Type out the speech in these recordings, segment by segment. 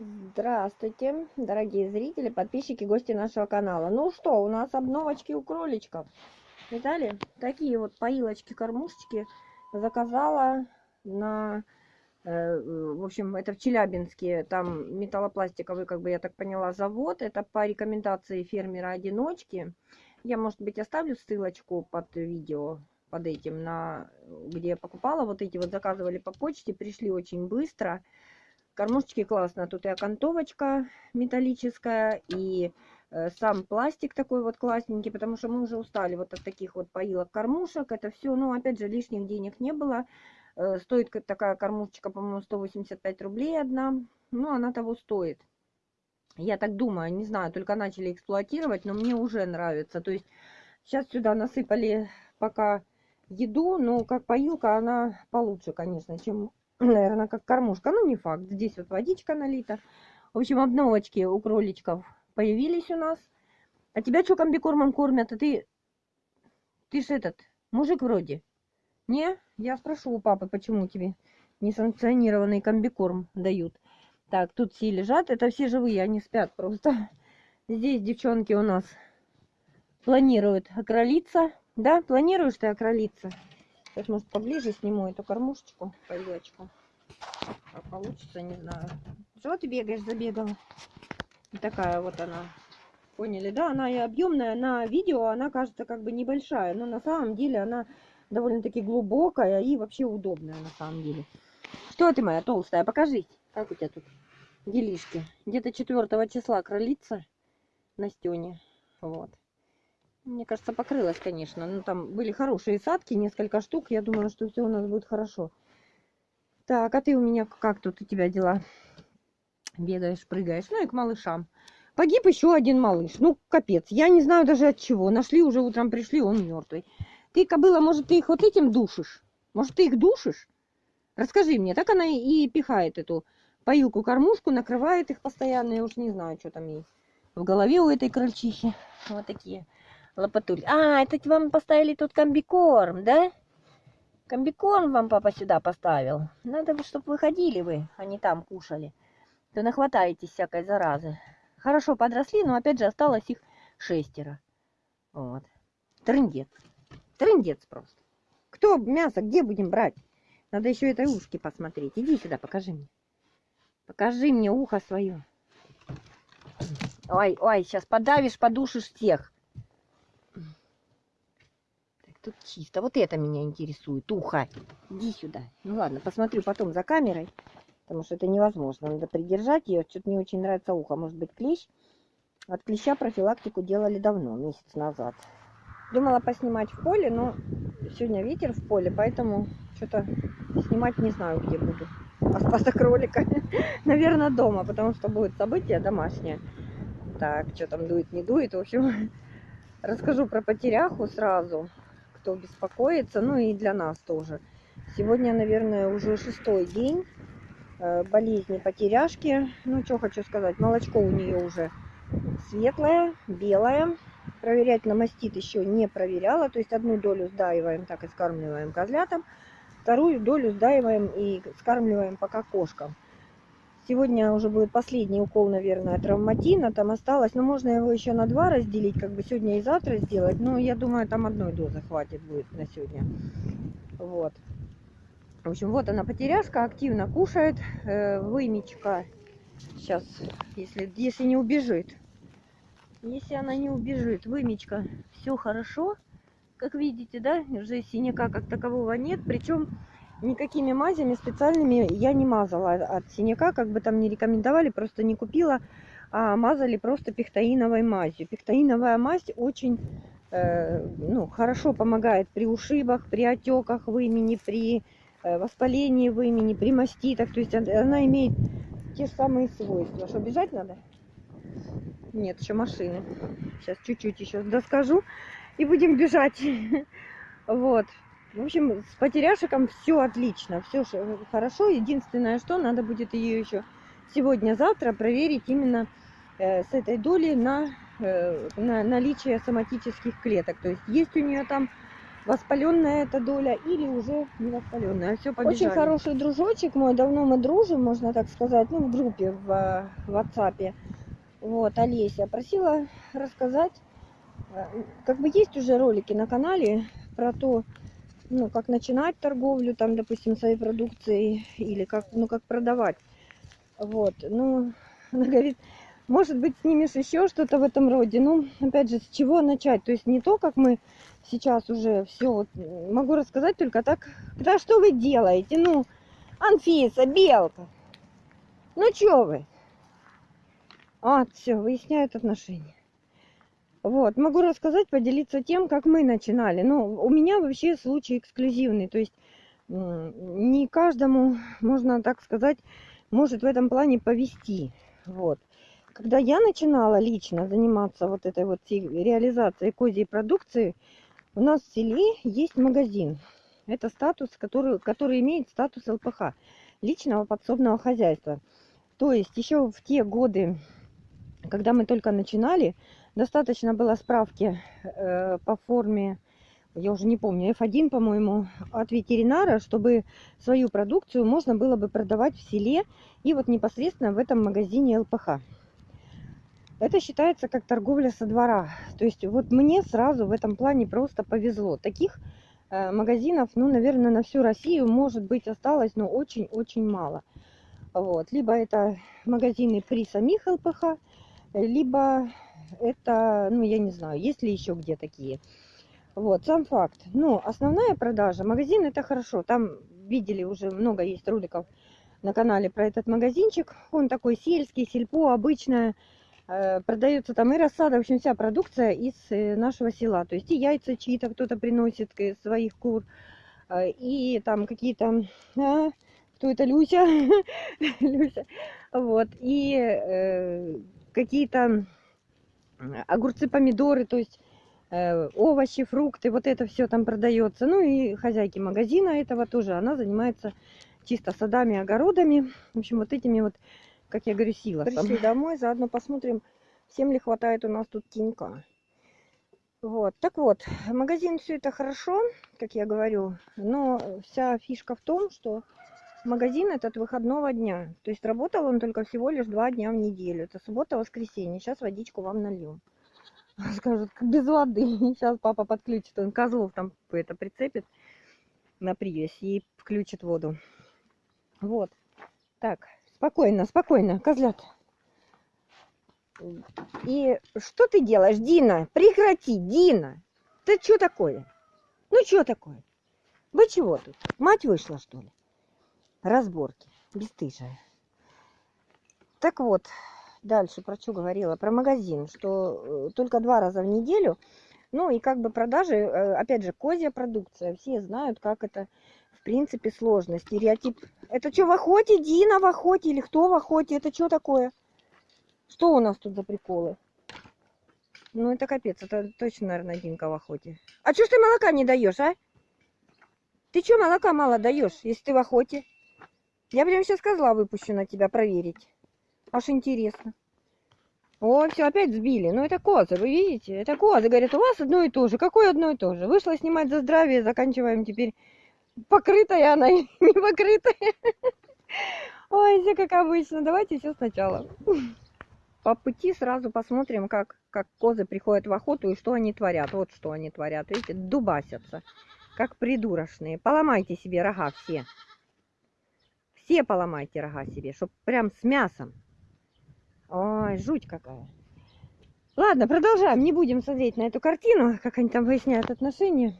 Здравствуйте, дорогие зрители, подписчики, гости нашего канала. Ну что, у нас обновочки у кроличков. Видали? Такие вот поилочки, кормушечки заказала на... Э, в общем, это в Челябинске, там металлопластиковый, как бы я так поняла, завод. Это по рекомендации фермера-одиночки. Я, может быть, оставлю ссылочку под видео, под этим, на где я покупала. Вот эти вот заказывали по почте, пришли очень быстро. Кормушечки классно. Тут и окантовочка металлическая, и э, сам пластик такой вот классненький, потому что мы уже устали вот от таких вот поилок кормушек. Это все, ну, опять же, лишних денег не было. Э, стоит такая кормушечка, по-моему, 185 рублей одна. Ну, она того стоит. Я так думаю, не знаю, только начали эксплуатировать, но мне уже нравится. То есть сейчас сюда насыпали пока еду, но как поилка она получше, конечно, чем наверное, как кормушка. Ну, не факт. Здесь вот водичка налита. В общем, обновочки у кроличков появились у нас. А тебя что комбикормом кормят? А ты... Ты ж этот, мужик вроде. Не? Я спрошу у папы, почему тебе несанкционированный комбикорм дают. Так, тут все лежат. Это все живые, они спят просто. Здесь девчонки у нас планируют окролиться. Да, планируешь ты окролиться? Сейчас, может, поближе сниму эту кормушечку, поилочку. А получится, не знаю. Что ты бегаешь, забегала? Такая вот она. Поняли, да? Она и объемная. На видео она кажется как бы небольшая, но на самом деле она довольно-таки глубокая и вообще удобная на самом деле. Что ты моя толстая? Покажись. Как у тебя тут делишки? Где-то 4 числа кролица на стене. Вот. Мне кажется, покрылась, конечно. Ну, там были хорошие садки, несколько штук. Я думала, что все у нас будет хорошо. Так, а ты у меня как тут у тебя дела? Бегаешь, прыгаешь. Ну и к малышам. Погиб еще один малыш. Ну, капец. Я не знаю даже от чего. Нашли уже утром, пришли, он мертвый. Ты, кобыла, может, ты их вот этим душишь? Может, ты их душишь? Расскажи мне. Так она и пихает эту поилку-кормушку, накрывает их постоянно. Я уж не знаю, что там ей в голове у этой крольчихи. Вот такие лопатуль. А, это вам поставили тут комбикорм, да? Комбикорм вам папа сюда поставил. Надо, чтобы выходили вы, а не там кушали. То нахватаетесь всякой заразы. Хорошо подросли, но опять же осталось их шестеро. Вот. Трындец. Трындец просто. Кто мясо, где будем брать? Надо еще этой ушки посмотреть. Иди сюда, покажи мне. Покажи мне ухо свое. Ой, ой, сейчас подавишь, подушишь всех. Тут чисто. Вот это меня интересует. Ухо. Иди сюда. Ну ладно, посмотрю потом за камерой. Потому что это невозможно. Надо придержать ее. Что-то мне очень нравится ухо. Может быть клещ. От клеща профилактику делали давно, месяц назад. Думала поснимать в поле, но сегодня ветер в поле, поэтому что-то снимать не знаю, где буду. А кролика, наверное, дома, потому что будет событие домашнее. Так, что там дует, не дует. В общем, расскажу про потеряху сразу кто беспокоится, ну и для нас тоже. Сегодня, наверное, уже шестой день э, болезни потеряшки. Ну, что хочу сказать, молочко у нее уже светлое, белое. Проверять на мастит еще не проверяла. То есть одну долю сдаиваем, так и скармливаем козлятам. Вторую долю сдаиваем и скармливаем пока кошкам. Сегодня уже будет последний укол, наверное, травматина. Там осталось, но ну, можно его еще на два разделить, как бы сегодня и завтра сделать. Но я думаю, там одной дозы хватит будет на сегодня. Вот. В общем, вот она потеряшка, активно кушает. Э, вымечка. Сейчас, если, если не убежит. Если она не убежит, вымечка, все хорошо. Как видите, да, уже синяка как такового нет. Причем никакими мазями специальными я не мазала от синяка, как бы там не рекомендовали, просто не купила, а мазали просто пектаиновой мазью. Пектаиновая мазь очень э, ну, хорошо помогает при ушибах, при отеках в имени, при э, воспалении в имени, при маститах. То есть она имеет те же самые свойства. Что, бежать надо? Нет, еще машины. Сейчас чуть-чуть еще доскажу и будем бежать. Вот. В общем, с потеряшиком все отлично, все хорошо. Единственное, что надо будет ее еще сегодня-завтра проверить именно э, с этой долей на, э, на наличие соматических клеток. То есть есть у нее там воспаленная эта доля или уже не воспаленная. Все. Очень хороший дружочек мой, давно мы дружим, можно так сказать, ну, в группе в, э, в WhatsApp. Вот, Олеся просила рассказать, э, как бы есть уже ролики на канале про то, ну, как начинать торговлю, там, допустим, своей продукцией, или как, ну, как продавать. Вот, ну, она говорит, может быть, снимешь еще что-то в этом роде. Ну, опять же, с чего начать? То есть не то, как мы сейчас уже все, вот, могу рассказать только так, да что вы делаете? Ну, Анфиса, Белка, ну что вы? А, все, выясняют отношения. Вот, могу рассказать, поделиться тем, как мы начинали. Ну, у меня вообще случай эксклюзивный, то есть не каждому, можно так сказать, может в этом плане повести. Вот. Когда я начинала лично заниматься вот этой вот реализацией козьей продукции, у нас в селе есть магазин. Это статус, который, который имеет статус ЛПХ, личного подсобного хозяйства. То есть еще в те годы, когда мы только начинали, достаточно было справки э, по форме, я уже не помню, F1, по-моему, от ветеринара, чтобы свою продукцию можно было бы продавать в селе и вот непосредственно в этом магазине ЛПХ. Это считается как торговля со двора. То есть вот мне сразу в этом плане просто повезло. Таких э, магазинов, ну, наверное, на всю Россию, может быть, осталось, но очень-очень мало. Вот. Либо это магазины при самих ЛПХ, либо это, ну, я не знаю, есть ли еще где такие. Вот, сам факт. Ну, основная продажа, магазин это хорошо. Там видели уже много есть роликов на канале про этот магазинчик. Он такой сельский, сельпо, обычная. Э, продается там и рассада, в общем, вся продукция из э, нашего села. То есть и яйца чьи-то кто-то приносит своих кур, э, и там какие-то... А, кто это, Люся? Люся. Вот, и э, какие-то огурцы, помидоры, то есть э, овощи, фрукты, вот это все там продается. Ну и хозяйки магазина этого тоже, она занимается чисто садами, огородами. В общем, вот этими вот, как я говорю, силосом. Пришли домой, заодно посмотрим, всем ли хватает у нас тут тенька. Вот, так вот, магазин все это хорошо, как я говорю, но вся фишка в том, что магазин этот выходного дня. То есть работал он только всего лишь два дня в неделю. Это суббота, воскресенье. Сейчас водичку вам нальем. Скажут, без воды. Сейчас папа подключит. Он козлов там это прицепит на привязь и включит воду. Вот. Так, спокойно, спокойно, козлят. И что ты делаешь, Дина? Прекрати, Дина. Ты что такое? Ну, что такое? Вы чего тут? Мать вышла, что ли? Разборки. Бестыжая. Так вот, дальше про что говорила? Про магазин, что э, только два раза в неделю. Ну и как бы продажи, э, опять же, козья продукция. Все знают, как это в принципе сложно. Стереотип. Это что, в охоте? Дина в охоте? Или кто в охоте? Это что такое? Что у нас тут за приколы? Ну это капец, это точно, наверное, Динка в охоте. А что ж ты молока не даешь, а? Ты что молока мало даешь, если ты в охоте? Я прям сейчас козла выпущу на тебя проверить. Аж интересно. О, все, опять сбили. Ну, это козы, вы видите? Это козы. Говорят, у вас одно и то же. Какое одно и то же? Вышла снимать за здравие, заканчиваем теперь. Покрытая она не покрытая. Ой, все как обычно. Давайте все сначала. По пути сразу посмотрим, как, как козы приходят в охоту и что они творят. Вот что они творят. Видите, дубасятся. Как придурочные. Поломайте себе рога все. Все поломайте рога себе, чтоб прям с мясом. Ой, жуть какая. Ладно, продолжаем. Не будем смотреть на эту картину, как они там выясняют отношения.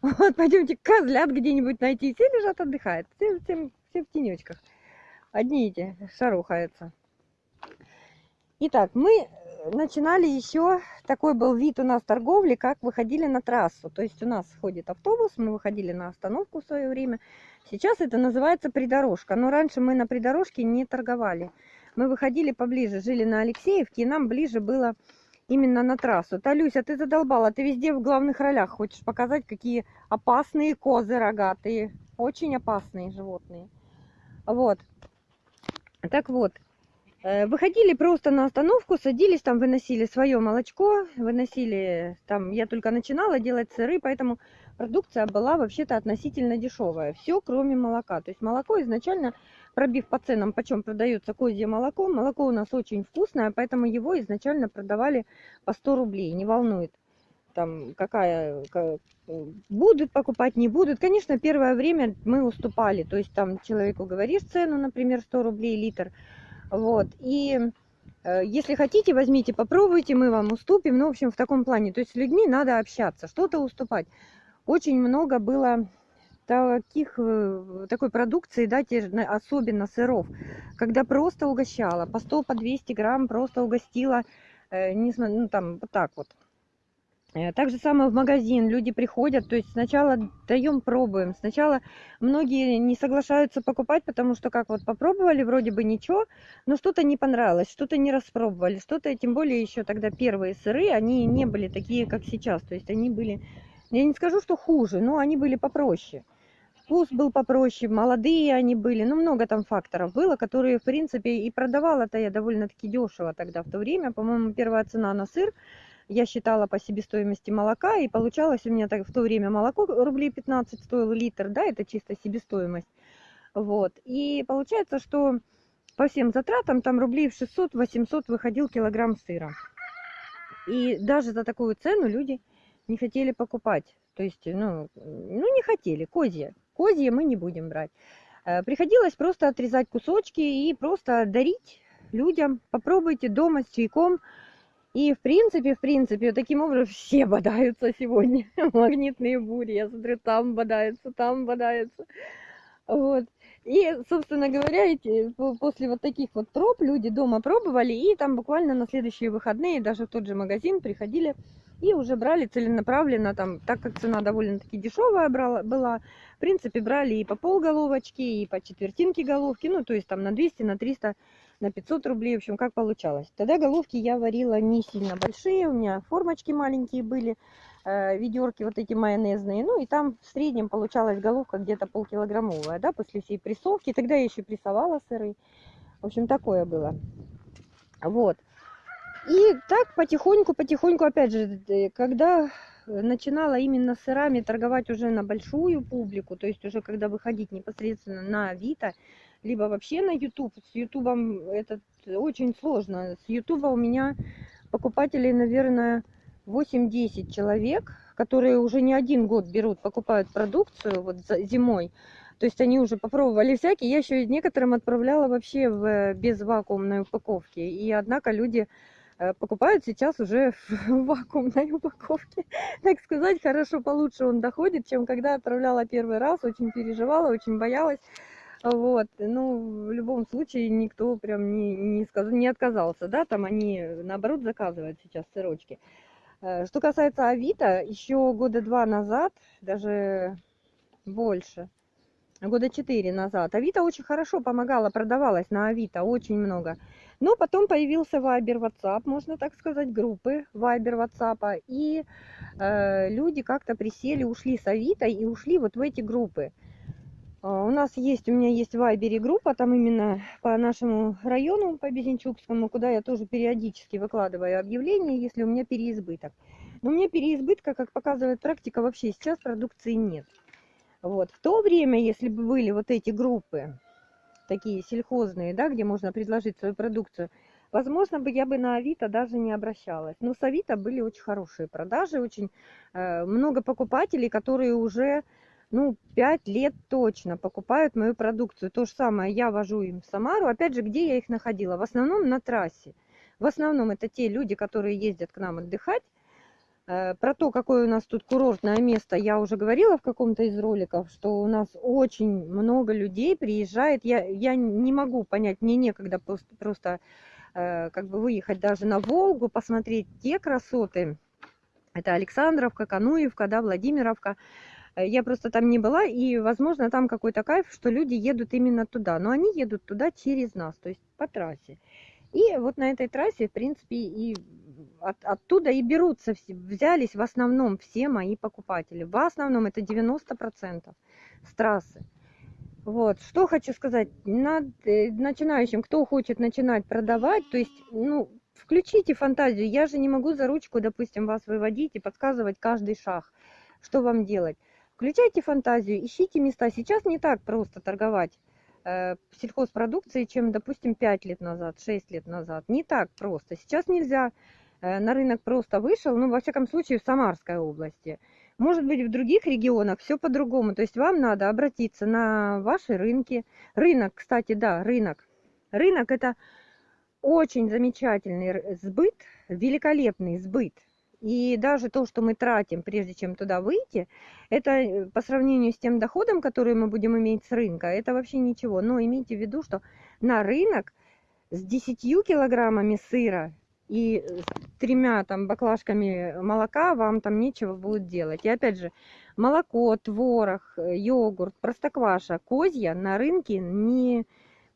Вот, пойдемте козлят где-нибудь найти. Все лежат, отдыхают. Все, все, все в тенечках. Одни эти шарухаются. Итак, мы начинали еще, такой был вид у нас торговли, как выходили на трассу. То есть у нас ходит автобус, мы выходили на остановку в свое время. Сейчас это называется придорожка. Но раньше мы на придорожке не торговали. Мы выходили поближе, жили на Алексеевке, и нам ближе было именно на трассу. Талюся, ты задолбала, ты везде в главных ролях хочешь показать, какие опасные козы рогатые. Очень опасные животные. Вот. Так вот, выходили просто на остановку, садились там, выносили свое молочко, выносили там, я только начинала делать сыры, поэтому продукция была вообще-то относительно дешевая. Все, кроме молока. То есть молоко изначально, пробив по ценам, почем продается козье молоко, молоко у нас очень вкусное, поэтому его изначально продавали по 100 рублей, не волнует там какая будут покупать, не будут. Конечно, первое время мы уступали, то есть там человеку говоришь цену, например, 100 рублей литр, вот, и э, если хотите, возьмите, попробуйте, мы вам уступим, ну, в общем, в таком плане, то есть с людьми надо общаться, что-то уступать. Очень много было таких, э, такой продукции, да, те, особенно сыров, когда просто угощала, по 100, по 200 грамм просто угостила, э, не, ну, там, вот так вот, так же самое в магазин. Люди приходят, то есть сначала даем, пробуем. Сначала многие не соглашаются покупать, потому что как вот попробовали, вроде бы ничего, но что-то не понравилось, что-то не распробовали, что-то, тем более еще тогда первые сыры, они не были такие, как сейчас. То есть они были, я не скажу, что хуже, но они были попроще. Вкус был попроще, молодые они были, ну много там факторов было, которые, в принципе, и продавала-то я довольно-таки дешево тогда в то время. По-моему, первая цена на сыр я считала по себестоимости молока, и получалось у меня так, в то время молоко рублей 15 стоил литр, да, это чисто себестоимость. Вот. И получается, что по всем затратам там рублей в 600-800 выходил килограмм сыра. И даже за такую цену люди не хотели покупать. То есть, ну, ну не хотели, козье. Козье мы не будем брать. Э, приходилось просто отрезать кусочки и просто дарить людям. Попробуйте дома с чайком. И в принципе, в принципе, таким образом все бодаются сегодня. Магнитные бури, я смотрю, там бодаются, там бодаются. Вот. И, собственно говоря, эти, после вот таких вот проб люди дома пробовали, и там буквально на следующие выходные даже в тот же магазин приходили и уже брали целенаправленно, там, так как цена довольно-таки дешевая брала, была, в принципе, брали и по полголовочки, и по четвертинке головки, ну, то есть там на 200, на 300 на 500 рублей, в общем, как получалось. Тогда головки я варила не сильно большие, у меня формочки маленькие были, э, ведерки вот эти майонезные, ну и там в среднем получалась головка где-то полкилограммовая, да, после всей прессовки. Тогда я еще прессовала сыры, в общем, такое было. Вот. И так потихоньку, потихоньку, опять же, когда начинала именно сырами торговать уже на большую публику, то есть уже когда выходить непосредственно на Авито, либо вообще на YouTube. С YouTube это очень сложно. С YouTube у меня покупателей, наверное, 8-10 человек, которые уже не один год берут, покупают продукцию вот зимой. То есть они уже попробовали всякие. Я еще некоторым отправляла вообще в без вакуумной упаковки. И однако люди э, покупают сейчас уже в вакуумной упаковке. Так сказать, хорошо, получше он доходит, чем когда отправляла первый раз. Очень переживала, очень боялась. Вот, ну, в любом случае никто прям не, не, сказ... не отказался, да, там они, наоборот, заказывают сейчас сырочки. Э, что касается Авито, еще года два назад, даже больше, года четыре назад, Авито очень хорошо помогала, продавалась на Авито очень много. Но потом появился Вайбер, WhatsApp, можно так сказать, группы Вайбер, WhatsApp, и э, люди как-то присели, ушли с Авито и ушли вот в эти группы. А, у нас есть, у меня есть в Вайбере группа, там именно по нашему району, по Безенчукскому, куда я тоже периодически выкладываю объявления, если у меня переизбыток. Но у меня переизбытка, как показывает практика, вообще сейчас продукции нет. Вот. В то время, если бы были вот эти группы, такие сельхозные, да, где можно предложить свою продукцию, возможно, бы я бы на Авито даже не обращалась. Но с Авито были очень хорошие продажи, очень э, много покупателей, которые уже ну, пять лет точно покупают мою продукцию. То же самое я вожу им в Самару. Опять же, где я их находила? В основном на трассе. В основном это те люди, которые ездят к нам отдыхать. Э, про то, какое у нас тут курортное место, я уже говорила в каком-то из роликов, что у нас очень много людей приезжает. Я, я не могу понять, мне некогда просто, просто э, как бы выехать даже на Волгу, посмотреть те красоты. Это Александровка, Кануевка, да, Владимировка. Э, я просто там не была, и, возможно, там какой-то кайф, что люди едут именно туда. Но они едут туда через нас, то есть по трассе. И вот на этой трассе, в принципе, и от, оттуда и берутся, взялись в основном все мои покупатели. В основном это 90% с трассы. Вот, что хочу сказать, над, э, начинающим, кто хочет начинать продавать, то есть, ну, включите фантазию, я же не могу за ручку, допустим, вас выводить и подсказывать каждый шаг, что вам делать. Включайте фантазию, ищите места. Сейчас не так просто торговать э, сельхозпродукцией, чем, допустим, 5 лет назад, 6 лет назад. Не так просто. Сейчас нельзя э, на рынок просто вышел, ну, во всяком случае, в Самарской области. Может быть, в других регионах все по-другому. То есть вам надо обратиться на ваши рынки. Рынок, кстати, да, рынок. Рынок – это очень замечательный сбыт, великолепный сбыт. И даже то, что мы тратим, прежде чем туда выйти, это э, по сравнению с тем доходом, который мы будем иметь с рынка, это вообще ничего. Но имейте в виду, что на рынок с 10 килограммами сыра и тремя там баклажками молока вам там нечего будет делать. И опять же, молоко, творог, э, йогурт, простокваша, козья на рынке не,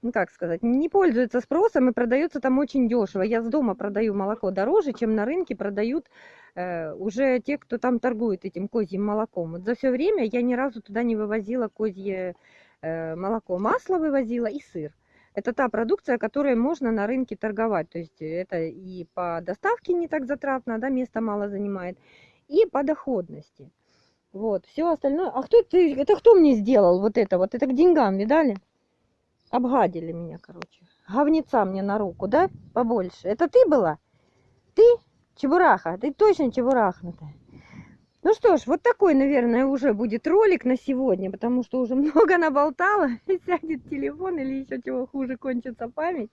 ну как сказать, не пользуется спросом и продается там очень дешево. Я с дома продаю молоко дороже, чем на рынке продают э, уже те, кто там торгует этим козьим молоком. Вот за все время я ни разу туда не вывозила козье э, молоко. Масло вывозила и сыр это та продукция, которой можно на рынке торговать. То есть это и по доставке не так затратно, да, место мало занимает, и по доходности. Вот, все остальное. А кто это, это кто мне сделал вот это вот? Это к деньгам, видали? Обгадили меня, короче. Говнеца мне на руку, да? Побольше. Это ты была? Ты? Чебураха? Ты точно чебурахнутая? Ну что ж, вот такой, наверное, уже будет ролик на сегодня, потому что уже много наболтала, и сядет телефон или еще чего хуже, кончится память.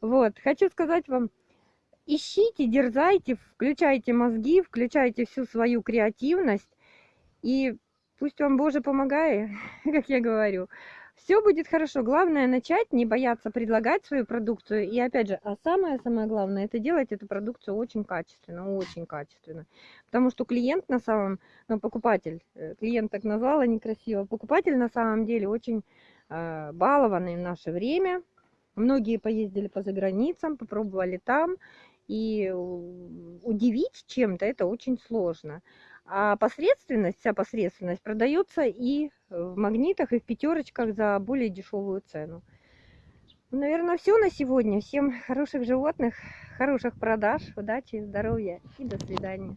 Вот, хочу сказать вам, ищите, дерзайте, включайте мозги, включайте всю свою креативность, и пусть вам Боже помогает, как я говорю все будет хорошо. Главное начать, не бояться предлагать свою продукцию. И опять же, а самое-самое главное, это делать эту продукцию очень качественно, очень качественно. Потому что клиент на самом, ну, покупатель, э, клиент так назвала некрасиво, покупатель на самом деле очень э, балованный в наше время. Многие поездили по заграницам, попробовали там. И удивить чем-то это очень сложно. А посредственность, вся посредственность продается и в магнитах, и в пятерочках за более дешевую цену. Ну, наверное, все на сегодня. Всем хороших животных, хороших продаж, удачи, здоровья и до свидания.